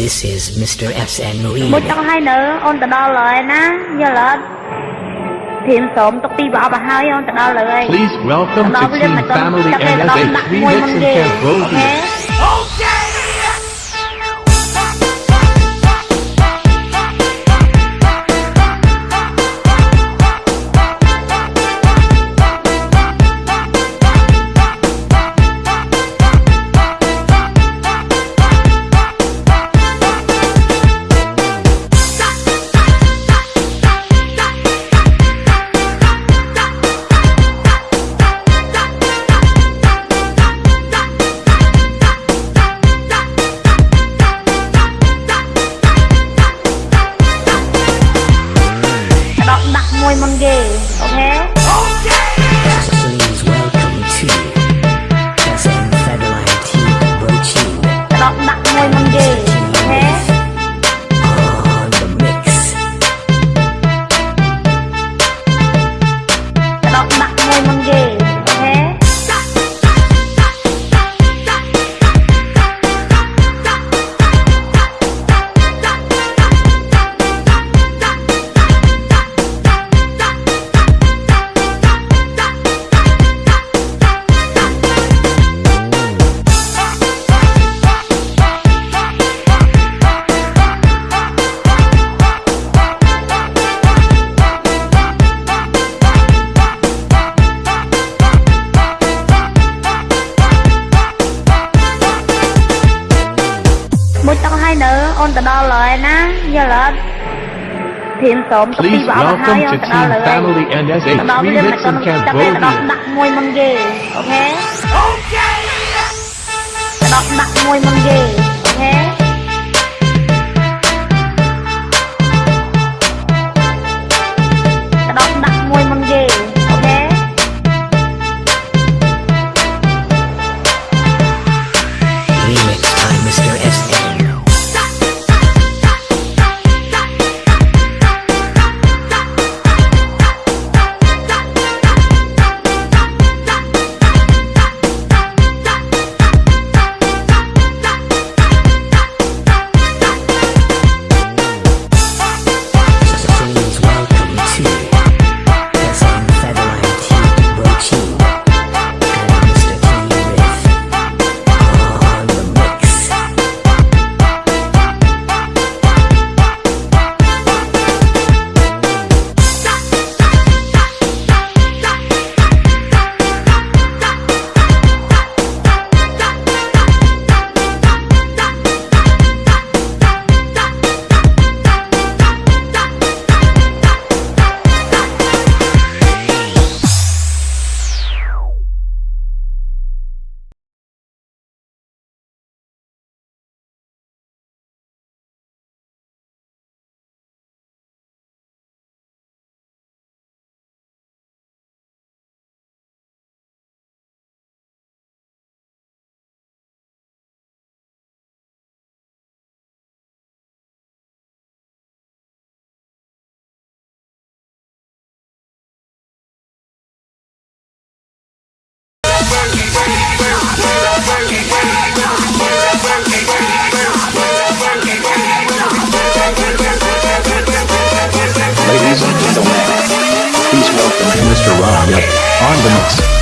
This is Mr. SN មួយច Remix. ង់ឲ្យនៅអូនទៅដល់ហើយណាយល់អត់ព្រាមសូមទុកពីប្រអប់ឲ្យហើយអូនទៅដល់ហើយ Please welcome ដល់ to ព្រាម Team មិនទៅ Family ចាប់ទៅដល់ NSA ដាក់មួយ Remix មុន in គេអូខេ Cambodia. ដ bạn ngồi mình về. សូមពីព្រះអង្គហើយទៅដល់លើដល់វាមិនដល់ចាប់ទេដល់ដាក់មួយមុនគេអូខេអូខេដល់ដាក់មួយមុនគេ Rob on the mix.